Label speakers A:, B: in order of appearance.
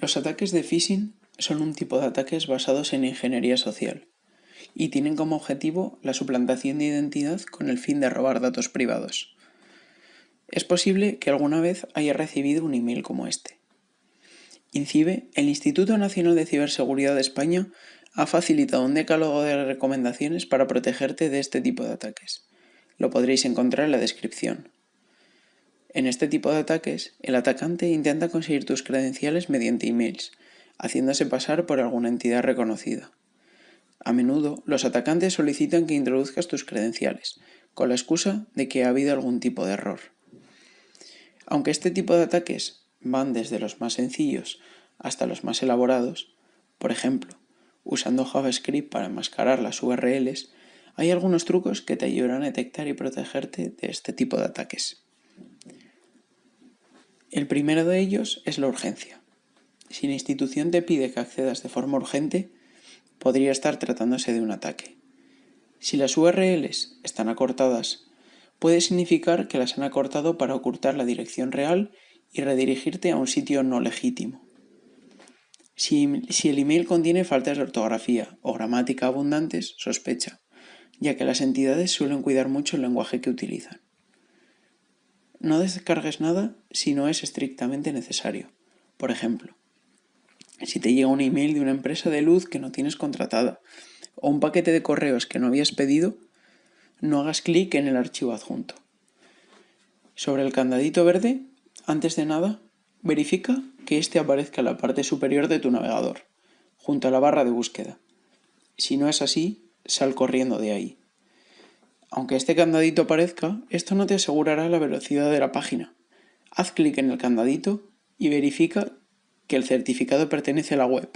A: Los ataques de phishing son un tipo de ataques basados en ingeniería social y tienen como objetivo la suplantación de identidad con el fin de robar datos privados. Es posible que alguna vez haya recibido un email como este. INCIBE, el Instituto Nacional de Ciberseguridad de España, ha facilitado un decálogo de recomendaciones para protegerte de este tipo de ataques. Lo podréis encontrar en la descripción. En este tipo de ataques, el atacante intenta conseguir tus credenciales mediante emails, haciéndose pasar por alguna entidad reconocida. A menudo, los atacantes solicitan que introduzcas tus credenciales, con la excusa de que ha habido algún tipo de error. Aunque este tipo de ataques van desde los más sencillos hasta los más elaborados, por ejemplo, usando JavaScript para enmascarar las URLs, hay algunos trucos que te ayudarán a detectar y protegerte de este tipo de ataques. El primero de ellos es la urgencia. Si la institución te pide que accedas de forma urgente, podría estar tratándose de un ataque. Si las URLs están acortadas, puede significar que las han acortado para ocultar la dirección real y redirigirte a un sitio no legítimo. Si, si, el email contiene faltas de ortografía o gramática abundantes, sospecha, ya que las entidades suelen cuidar mucho el lenguaje que utilizan. No descargues nada si no es estrictamente necesario. Por ejemplo, si te llega un email de una empresa de luz que no tienes contratada o un paquete de correos que no habías pedido, no hagas clic en el archivo adjunto. Sobre el candadito verde, antes de nada, verifica que éste aparezca en la parte superior de tu navegador, junto a la barra de búsqueda. Si no es así, sal corriendo de ahí. Aunque este candadito aparezca, esto no te asegurará la velocidad de la página. Haz clic en el candadito y verifica que el certificado pertenece a la web.